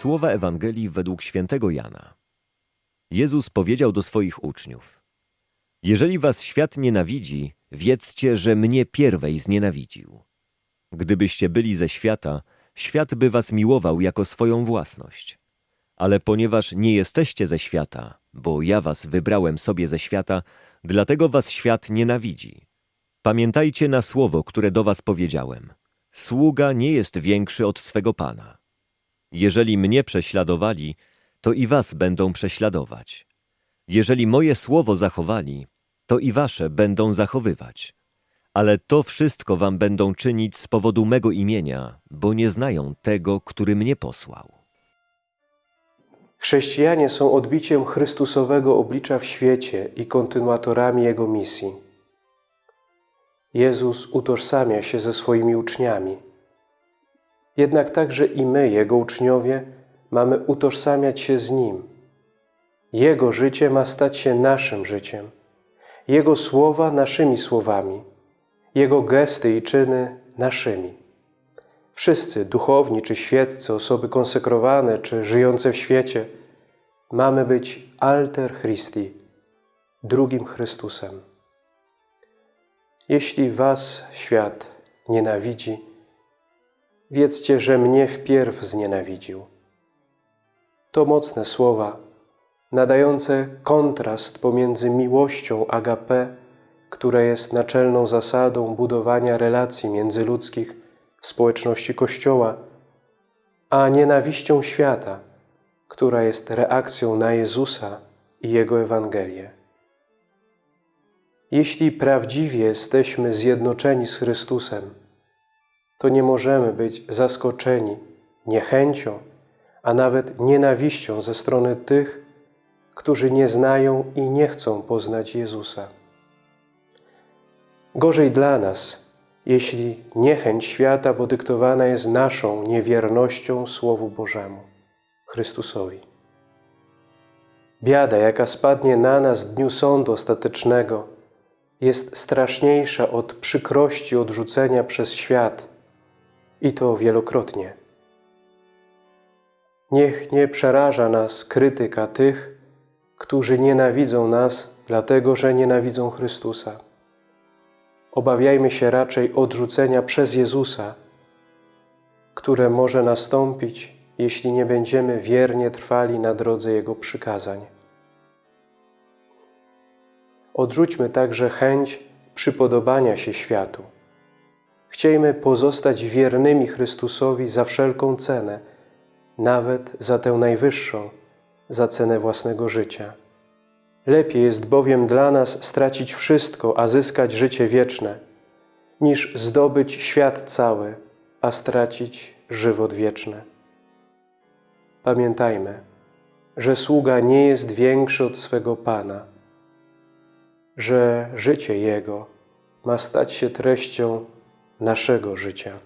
Słowa Ewangelii według świętego Jana. Jezus powiedział do swoich uczniów: Jeżeli was świat nienawidzi, wiedzcie, że mnie pierwej znienawidził. Gdybyście byli ze świata, świat by was miłował jako swoją własność. Ale ponieważ nie jesteście ze świata, bo ja was wybrałem sobie ze świata, dlatego was świat nienawidzi. Pamiętajcie na słowo, które do was powiedziałem. Sługa nie jest większy od swego Pana. Jeżeli mnie prześladowali, to i was będą prześladować. Jeżeli moje słowo zachowali, to i wasze będą zachowywać. Ale to wszystko wam będą czynić z powodu mego imienia, bo nie znają tego, który mnie posłał. Chrześcijanie są odbiciem Chrystusowego oblicza w świecie i kontynuatorami Jego misji. Jezus utożsamia się ze swoimi uczniami. Jednak także i my, Jego uczniowie, mamy utożsamiać się z Nim. Jego życie ma stać się naszym życiem, Jego słowa naszymi słowami, Jego gesty i czyny naszymi. Wszyscy, duchowni czy świeccy, osoby konsekrowane czy żyjące w świecie, mamy być alter Christi, drugim Chrystusem. Jeśli was świat nienawidzi, wiedzcie, że mnie wpierw znienawidził. To mocne słowa, nadające kontrast pomiędzy miłością agape, która jest naczelną zasadą budowania relacji międzyludzkich w społeczności Kościoła, a nienawiścią świata, która jest reakcją na Jezusa i Jego Ewangelię. Jeśli prawdziwie jesteśmy zjednoczeni z Chrystusem, to nie możemy być zaskoczeni niechęcią, a nawet nienawiścią ze strony tych, którzy nie znają i nie chcą poznać Jezusa. Gorzej dla nas, jeśli niechęć świata podyktowana jest naszą niewiernością Słowu Bożemu, Chrystusowi. Biada, jaka spadnie na nas w dniu sądu ostatecznego, jest straszniejsza od przykrości odrzucenia przez świat i to wielokrotnie. Niech nie przeraża nas krytyka tych, którzy nienawidzą nas, dlatego że nienawidzą Chrystusa. Obawiajmy się raczej odrzucenia przez Jezusa, które może nastąpić, jeśli nie będziemy wiernie trwali na drodze Jego przykazań. Odrzućmy także chęć przypodobania się światu. Chciejmy pozostać wiernymi Chrystusowi za wszelką cenę, nawet za tę najwyższą, za cenę własnego życia. Lepiej jest bowiem dla nas stracić wszystko, a zyskać życie wieczne, niż zdobyć świat cały, a stracić żywot wieczny. Pamiętajmy, że sługa nie jest większy od swego Pana, że życie Jego ma stać się treścią naszego życia.